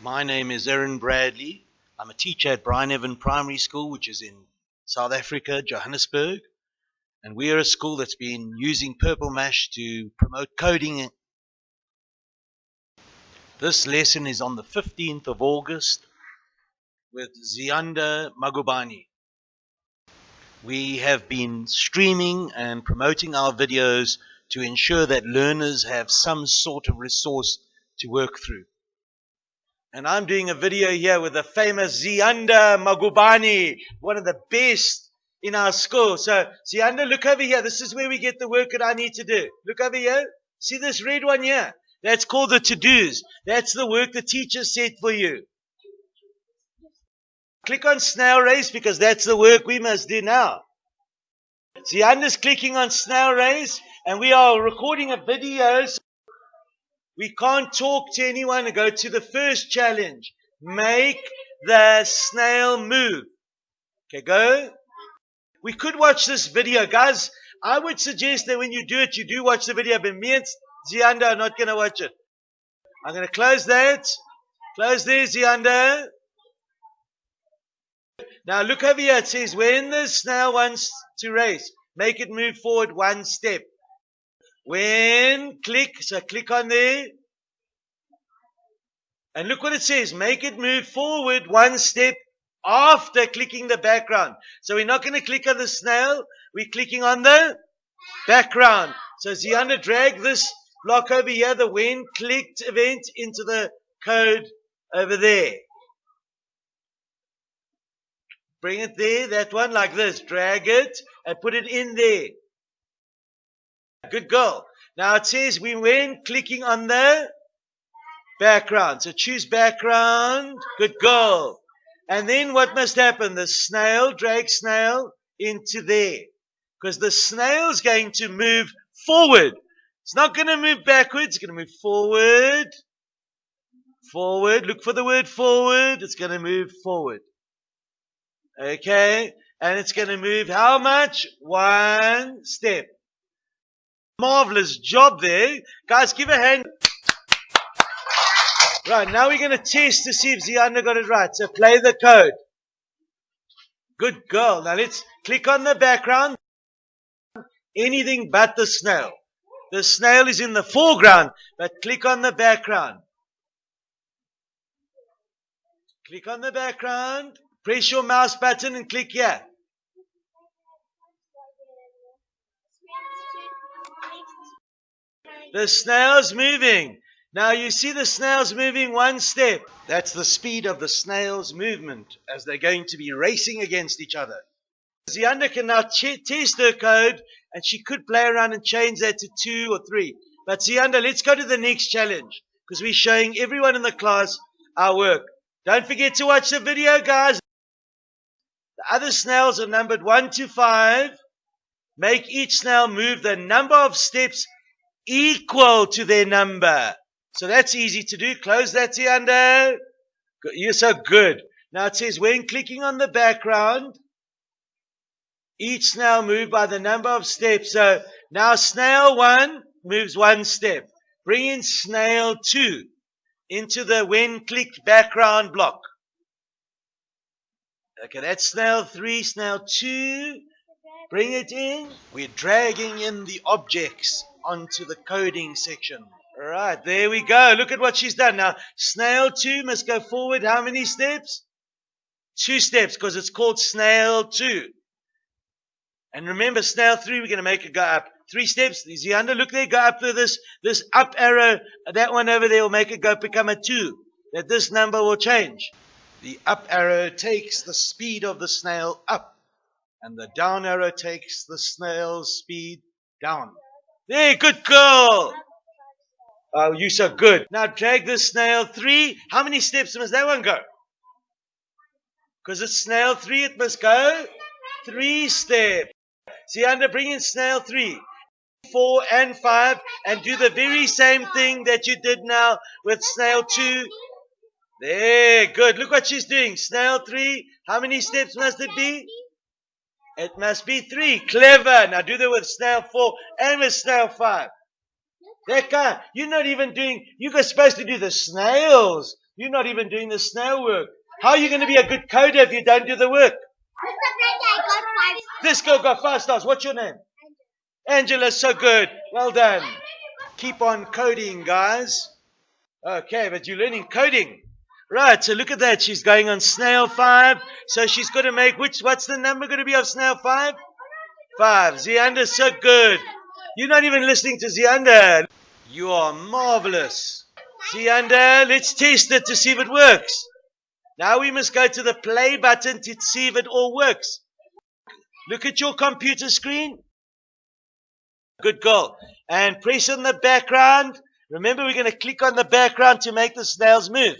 My name is Aaron Bradley. I'm a teacher at Bryneven Primary School, which is in South Africa, Johannesburg. And we are a school that's been using Purple Mash to promote coding. This lesson is on the 15th of August with Zianda Magubani. We have been streaming and promoting our videos to ensure that learners have some sort of resource to work through. And I'm doing a video here with the famous Zianda Magubani, one of the best in our school. So, Zianda, look over here. This is where we get the work that I need to do. Look over here. See this red one here? That's called the to-dos. That's the work the teacher set for you. Click on snail race because that's the work we must do now. Zianda's clicking on snail race and we are recording a video. We can't talk to anyone and go to the first challenge. Make the snail move. Okay, go. We could watch this video. Guys, I would suggest that when you do it, you do watch the video, but me and Zianda are not going to watch it. I'm going to close that. Close there, Zianda. Now look over here. It says, when the snail wants to race, make it move forward one step. When click, so click on there. And look what it says. Make it move forward one step after clicking the background. So we're not going to click on the snail. We're clicking on the background. So Zianda drag this block over here, the when clicked event into the code over there. Bring it there, that one like this. Drag it and put it in there. Good girl. Now it says we went clicking on the background. So choose background. Good girl. And then what must happen? The snail, drag snail into there. Because the snail's going to move forward. It's not going to move backwards. It's going to move forward. Forward. Look for the word forward. It's going to move forward. Okay. And it's going to move how much? One step. Marvelous job there. Guys, give a hand. Right, now we're going to test to see if Zianda got it right. So play the code. Good girl. Now let's click on the background. Anything but the snail. The snail is in the foreground, but click on the background. Click on the background. Press your mouse button and click here. The snail's moving. Now you see the snail's moving one step. That's the speed of the snail's movement as they're going to be racing against each other. Zianda can now ch- test her code and she could play around and change that to two or three. But Zianda, let's go to the next challenge because we're showing everyone in the class our work. Don't forget to watch the video, guys. The other snails are numbered one to five. Make each snail move the number of steps equal to their number. So that's easy to do. Close that Zianda. You're so good. Now it says when clicking on the background, each snail move by the number of steps. So now snail one moves one step. Bring in snail two into the when clicked background block. Okay, that's snail three, snail two. Bring it in. We're dragging in the objects onto the coding section. Right, there we go. Look at what she's done. Now, snail two must go forward how many steps? Two steps, because it's called snail two. And remember, snail three, we're going to make it go up. Three steps. Zianda? Look there, go up to this, this up arrow. That one over there will make it go become a two. That this number will change. The up arrow takes the speed of the snail up. And the down arrow takes the snail's speed down. There, good girl. Oh, you're so good. Now drag this snail three. How many steps must that one go? Because it's snail three, it must go three steps. Zianda bring in snail three, four, and five, and do the very same thing that you did now with snail two. There, good. Look what she's doing. Snail three. How many steps must it be? It must be three. Clever. Now do that with snail four and with snail five. That guy, you're not even doing, you're supposed to do the snails, You're not even doing the snail work. How are you going to be a good coder if you don't do the work? This girl got five stars. What's your name? Angela, so good. Well done. Keep on coding, guys. Okay, but you're learning coding. Right, so look at that. She's going on snail five. So she's got to make which, what's the number going to be of snail five? Five. Zianda's so good. You're not even listening to Zianda. You are marvelous. Zianda, let's test it to see if it works. Now we must go to the play button to see if it all works. Look at your computer screen. Good girl. And press on the background. Remember, we're going to click on the background to make the snails move.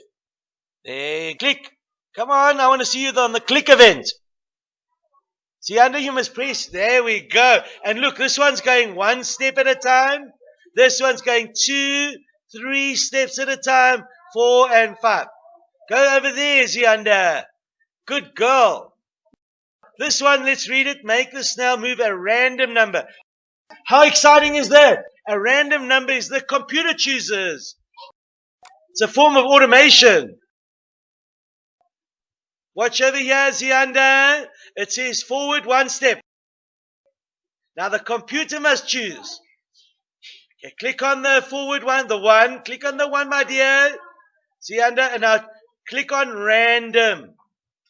There, click. Come on, I want to see you on the click event. Zianda you must press. There we go. And look, this one's going one step at a time. This one's going two, three steps at a time, four and five. Go over there, Zianda. Good girl. This one, let's read it. Make the snail move a random number. How exciting is that? A random number is the computer chooses. It's a form of automation. Watch over here, Zianda. It says forward one step. Now the computer must choose. Okay, click on the forward one, the one. Click on the one, my dear. Zianda, and now click on random.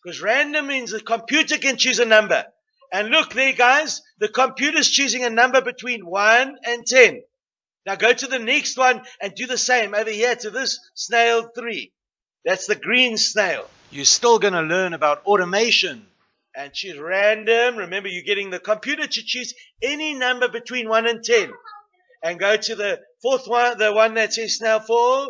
Because random means the computer can choose a number. And look there, guys. The computer's choosing a number between 1 and 10. Now go to the next one and do the same over here to this snail 3. That's the green snail. You're still going to learn about automation and choose random. Remember, you're getting the computer to choose any number between 1 and 10. And go to the fourth one, the one that says snail 4.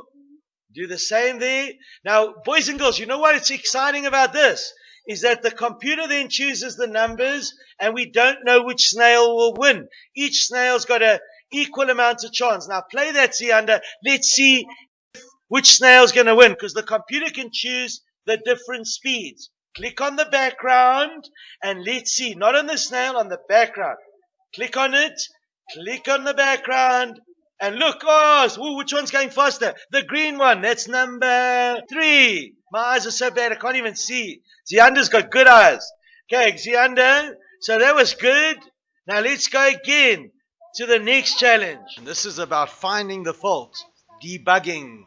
Do the same there. Now, boys and girls, you know what it's exciting about this? Is that the computer then chooses the numbers and we don't know which snail will win. Each snail's got a equal amount of chance. Now play that under. Let's see which snail's going to win because the computer can choose the different speeds. Click on the background and let's see, not on the snail, on the background. Click on it, click on the background and look, oh, which one's going faster? The green one, that's number three. My eyes are so bad I can't even see. Zianda's got good eyes. Okay, Zianda, so that was good. Now let's go again to the next challenge. This is about finding the fault, debugging.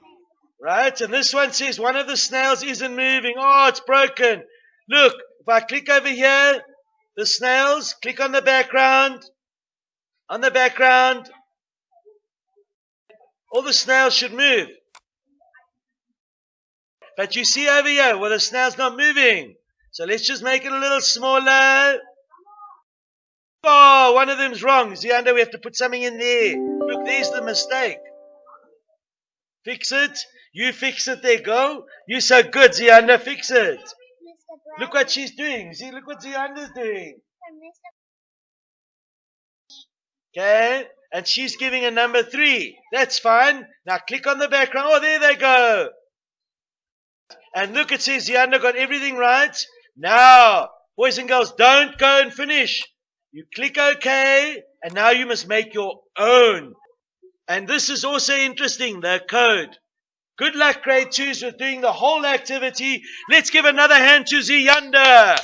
Right? And this one says one of the snails isn't moving. Oh, it's broken. Look, if I click over here, the snails, click on the background. On the background, all the snails should move. But you see over here, well, the snail's not moving. So let's just make it a little smaller. Oh, one of them's wrong. Zianda, we have to put something in there. Look, there's the mistake. Fix it. You fix it there, go. You so good, Zianda, fix it. Look what she's doing. See, look what Zianda's doing. Okay, and she's giving a number three. That's fine. Now click on the background. Oh, there they go. And look, it says Zianda got everything right. Now, boys and girls, don't go and finish. You click OK, and now you must make your own. And this is also interesting, the code. Good luck, grade twos, with doing the whole activity. Let's give another hand to Zianda.